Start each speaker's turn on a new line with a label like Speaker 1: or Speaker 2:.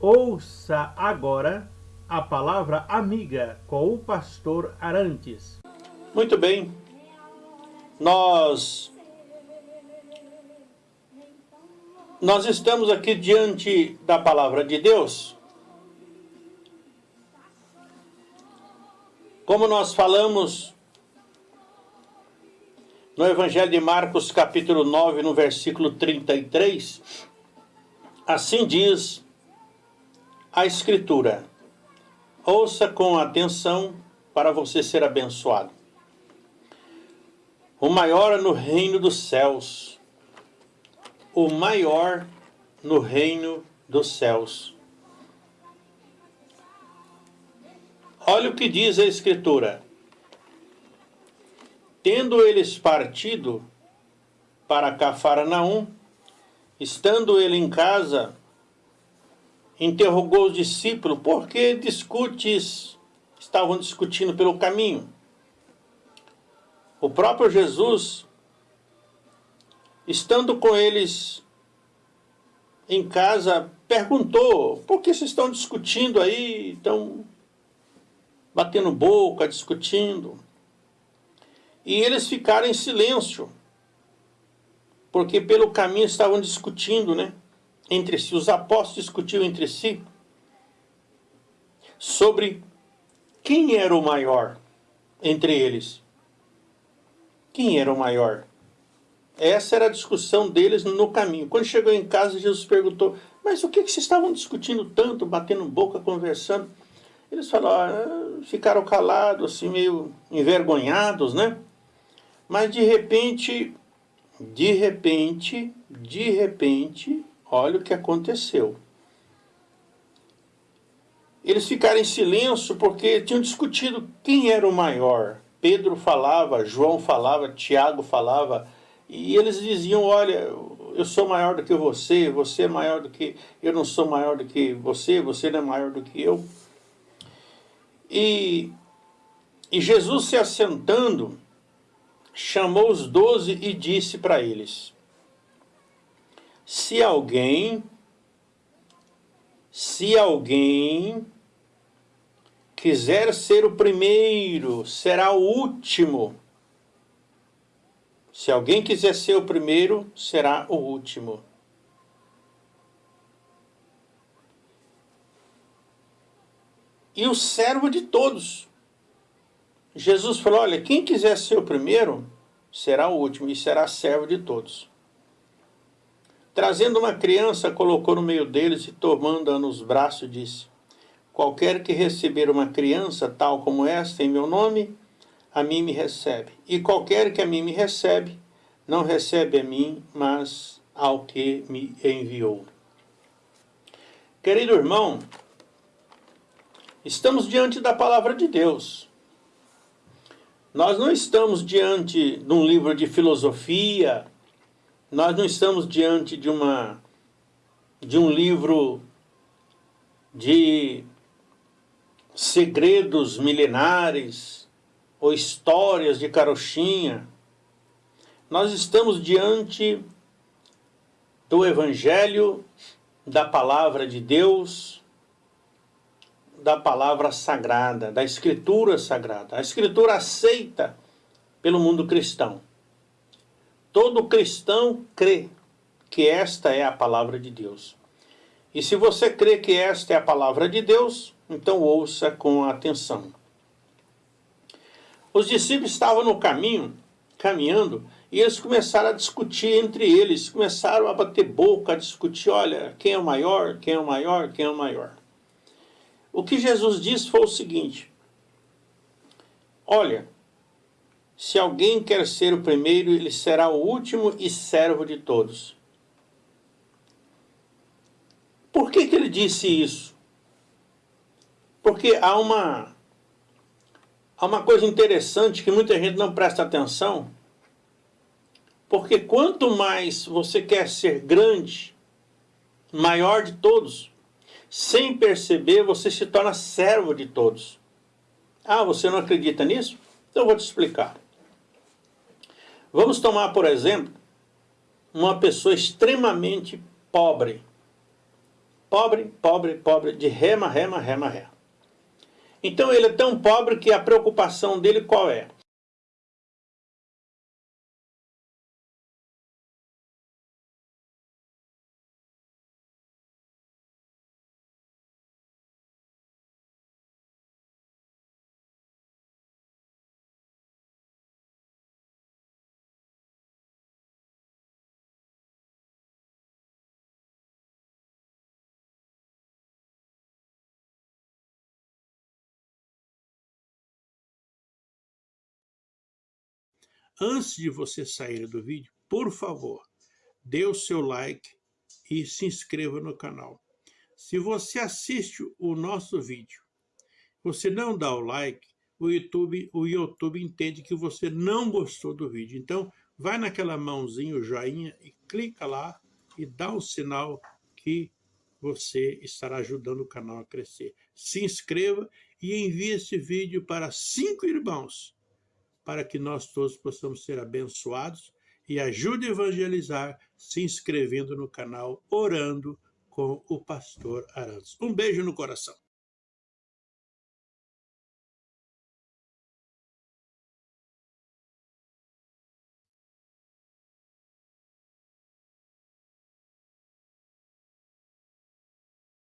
Speaker 1: Ouça agora a palavra amiga com o pastor Arantes.
Speaker 2: Muito bem, nós nós estamos aqui diante da palavra de Deus. Como nós falamos no Evangelho de Marcos, capítulo 9, no versículo 33, assim diz a Escritura. Ouça com atenção para você ser abençoado. O maior no reino dos céus. O maior no reino dos céus. Olha o que diz a Escritura. Tendo eles partido para Cafarnaum, estando ele em casa, interrogou os discípulos, por que discutes? Estavam discutindo pelo caminho. O próprio Jesus, estando com eles em casa, perguntou, por que vocês estão discutindo aí, estão batendo boca, discutindo? E eles ficaram em silêncio, porque pelo caminho estavam discutindo, né? Entre si, os apóstolos discutiam entre si sobre quem era o maior entre eles. Quem era o maior? Essa era a discussão deles no caminho. Quando chegou em casa, Jesus perguntou, mas o que, vocês estavam discutindo tanto, batendo boca, conversando? Eles falaram, ah, ficaram calados, assim, meio envergonhados, né? Mas de repente, de repente, de repente, Olha o que aconteceu. Eles ficaram em silêncio porque tinham discutido quem era o maior. Pedro falava, João falava, Tiago falava, e eles diziam, olha, eu sou maior do que você, você é maior do que... Eu não sou maior do que você, você não é maior do que eu. E, e Jesus se assentando, chamou os doze e disse para eles, se alguém, se alguém quiser ser o primeiro, será o último. Se alguém quiser ser o primeiro, será o último. E o servo de todos. Jesus falou, olha, quem quiser ser o primeiro, será o último e será servo de todos. Trazendo uma criança, colocou no meio deles e tomando-a nos braços, disse, Qualquer que receber uma criança tal como esta em meu nome, a mim me recebe. E qualquer que a mim me recebe, não recebe a mim, mas ao que me enviou. Querido irmão, estamos diante da palavra de Deus. Nós não estamos diante de um livro de filosofia, nós não estamos diante de, uma, de um livro de segredos milenares ou histórias de carochinha. Nós estamos diante do Evangelho, da Palavra de Deus, da Palavra Sagrada, da Escritura Sagrada. A Escritura aceita pelo mundo cristão. Todo cristão crê que esta é a palavra de Deus. E se você crê que esta é a palavra de Deus, então ouça com atenção. Os discípulos estavam no caminho, caminhando, e eles começaram a discutir entre eles, começaram a bater boca, a discutir, olha, quem é o maior, quem é o maior, quem é o maior. O que Jesus disse foi o seguinte, olha, se alguém quer ser o primeiro, ele será o último e servo de todos. Por que, que ele disse isso? Porque há uma, há uma coisa interessante que muita gente não presta atenção. Porque quanto mais você quer ser grande, maior de todos, sem perceber, você se torna servo de todos. Ah, você não acredita nisso? Então eu vou te explicar. Vamos tomar, por exemplo, uma pessoa extremamente pobre. Pobre, pobre, pobre, de rema, rema, rema, rema. Então ele é tão pobre que a preocupação dele qual é?
Speaker 1: Antes de você sair do vídeo, por favor, dê o seu like e se inscreva no canal. Se você assiste o nosso vídeo, você não dá o like, o YouTube, o YouTube entende que você não gostou do vídeo. Então, vai naquela mãozinha, o joinha, e clica lá e dá um sinal que você estará ajudando o canal a crescer. Se inscreva e envie esse vídeo para cinco irmãos para que nós todos possamos ser abençoados e ajude a evangelizar se inscrevendo no canal Orando com o Pastor Arantes. Um beijo no coração.